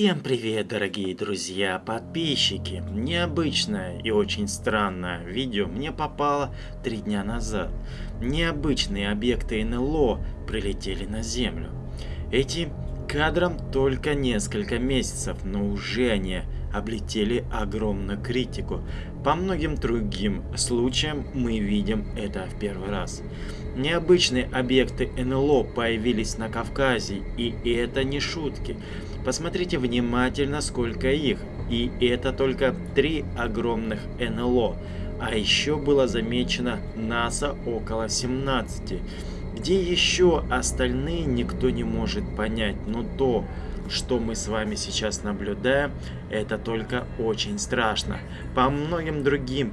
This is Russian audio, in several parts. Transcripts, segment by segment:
Всем привет, дорогие друзья, подписчики! Необычное и очень странное видео мне попало три дня назад. Необычные объекты НЛО прилетели на Землю. Этим кадрам только несколько месяцев, но уже они облетели огромную критику. По многим другим случаям мы видим это в первый раз. Необычные объекты НЛО появились на Кавказе, и это не шутки. Посмотрите внимательно, сколько их. И это только три огромных НЛО. А еще было замечено НАСА около 17. Где еще остальные никто не может понять, но то, что мы с вами сейчас наблюдаем, это только очень страшно. По многим другим,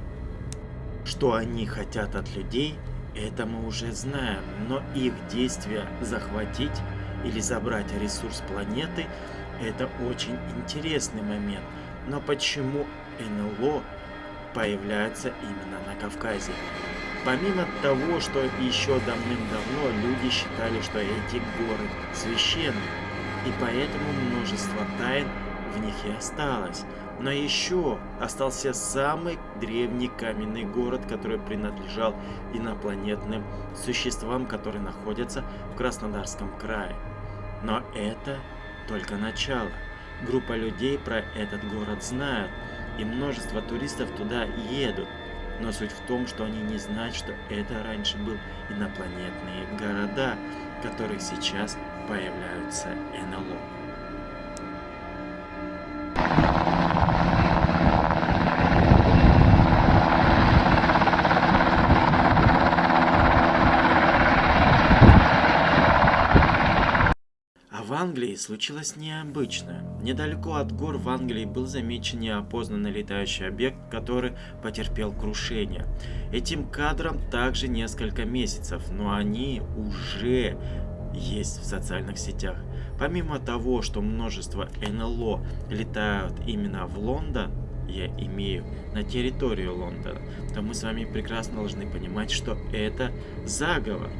что они хотят от людей, это мы уже знаем, но их действия захватить или забрать ресурс планеты – это очень интересный момент. Но почему НЛО появляется именно на Кавказе? Помимо того, что еще давным-давно люди считали, что эти горы священны, и поэтому множество тайн в них и осталось. Но еще остался самый древний каменный город, который принадлежал инопланетным существам, которые находятся в Краснодарском крае. Но это только начало. Группа людей про этот город знает, и множество туристов туда едут. Но суть в том, что они не знают, что это раньше был инопланетные города, которые сейчас появляются НЛО. Англии случилось необычное. Недалеко от гор в Англии был замечен неопознанный летающий объект, который потерпел крушение. Этим кадрам также несколько месяцев, но они уже есть в социальных сетях. Помимо того, что множество НЛО летают именно в Лондон, я имею на территорию Лондона, то мы с вами прекрасно должны понимать, что это заговор.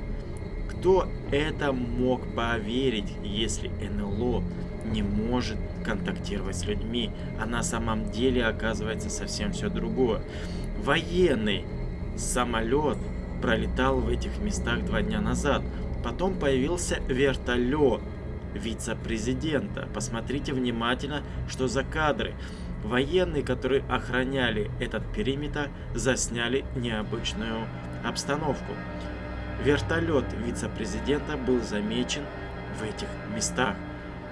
Кто это мог поверить, если НЛО не может контактировать с людьми, а на самом деле оказывается совсем все другое. Военный самолет пролетал в этих местах два дня назад. Потом появился вертолет вице-президента. Посмотрите внимательно, что за кадры. Военные, которые охраняли этот периметр, засняли необычную обстановку. Вертолет вице-президента был замечен в этих местах.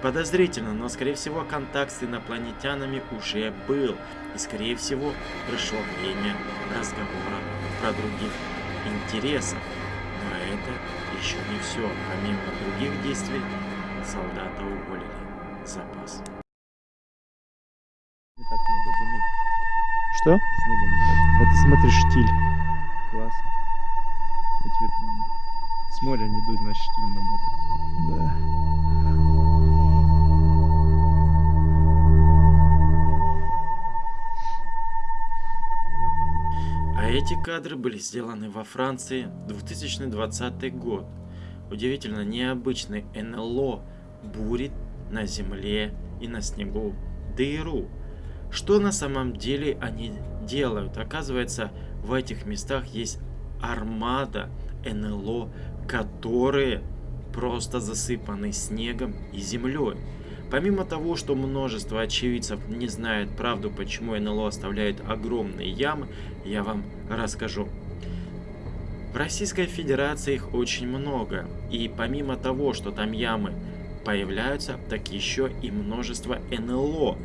Подозрительно, но скорее всего контакт с инопланетянами уже был. И скорее всего пришло время разговора про других интересов. Но это еще не все. Помимо других действий, солдата уволили. Запас. Не так много дымит. Что? Снега не так. Это смотри, штиль. Классно. Хоть с моря не дуй, значит штиль на море. Да. А эти кадры были сделаны во Франции 2020 год. Удивительно необычный НЛО бурит на земле и на снегу дыру. Что на самом деле они делают? Оказывается, в этих местах есть армада НЛО, которые просто засыпаны снегом и землей. Помимо того, что множество очевидцев не знает правду, почему НЛО оставляет огромные ямы, я вам расскажу. В Российской Федерации их очень много, и помимо того, что там ямы появляются, так еще и множество НЛО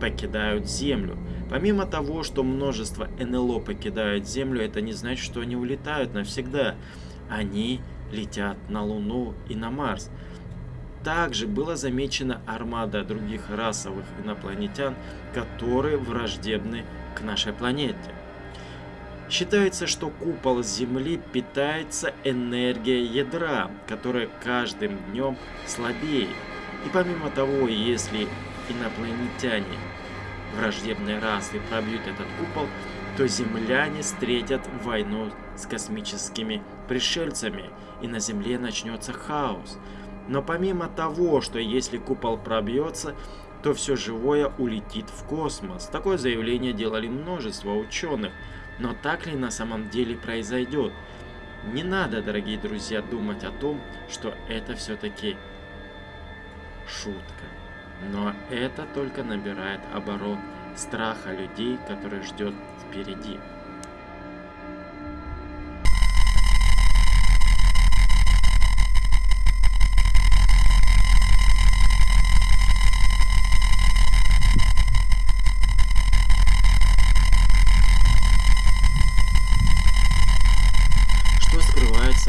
покидают Землю. Помимо того, что множество НЛО покидают Землю, это не значит, что они улетают навсегда. Они летят на Луну и на Марс. Также была замечена армада других расовых инопланетян, которые враждебны к нашей планете. Считается, что купол Земли питается энергией ядра, которая каждым днем слабеет. И помимо того, если инопланетяне враждебной расы пробьют этот купол, то земляне встретят войну с космическими пришельцами, и на Земле начнется хаос. Но помимо того, что если купол пробьется, то все живое улетит в космос. Такое заявление делали множество ученых. Но так ли на самом деле произойдет? Не надо, дорогие друзья, думать о том, что это все-таки шутка. Но это только набирает оборот страха людей, который ждет впереди.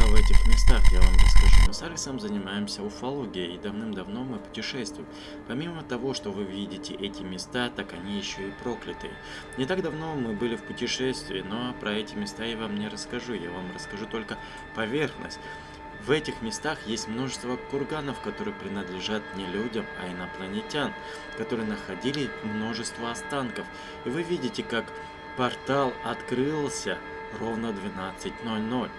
в этих местах, я вам расскажу. Мы с Алексом занимаемся уфологией и давным-давно мы путешествуем. Помимо того, что вы видите эти места, так они еще и проклятые. Не так давно мы были в путешествии, но про эти места я вам не расскажу, я вам расскажу только поверхность. В этих местах есть множество курганов, которые принадлежат не людям, а инопланетян, которые находили множество останков. И вы видите, как портал открылся ровно 12.00.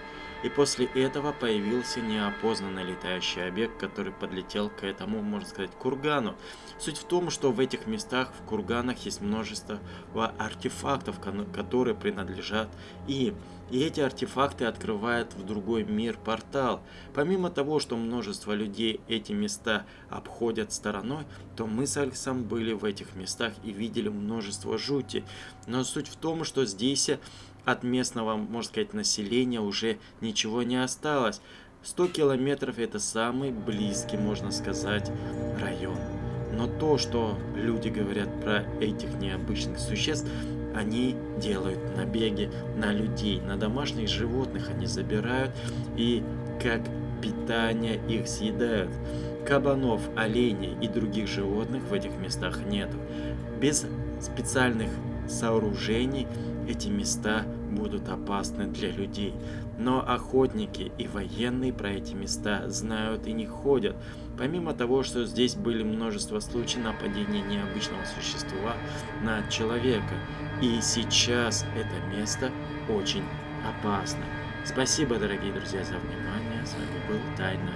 И после этого появился неопознанный летающий объект, который подлетел к этому, можно сказать, кургану. Суть в том, что в этих местах, в курганах, есть множество артефактов, которые принадлежат им. И эти артефакты открывают в другой мир портал. Помимо того, что множество людей эти места обходят стороной, то мы с Алексом были в этих местах и видели множество жути. Но суть в том, что здесь от местного, можно сказать, населения уже ничего не осталось. 100 километров это самый близкий, можно сказать, район. Но то, что люди говорят про этих необычных существ, они делают набеги на людей, на домашних животных они забирают и как питание их съедают. Кабанов, оленей и других животных в этих местах нет. Без специальных сооружений эти места будут опасны для людей. Но охотники и военные про эти места знают и не ходят. Помимо того, что здесь были множество случаев нападения необычного существа на человека. И сейчас это место очень опасно. Спасибо, дорогие друзья, за внимание. С вами был Тайна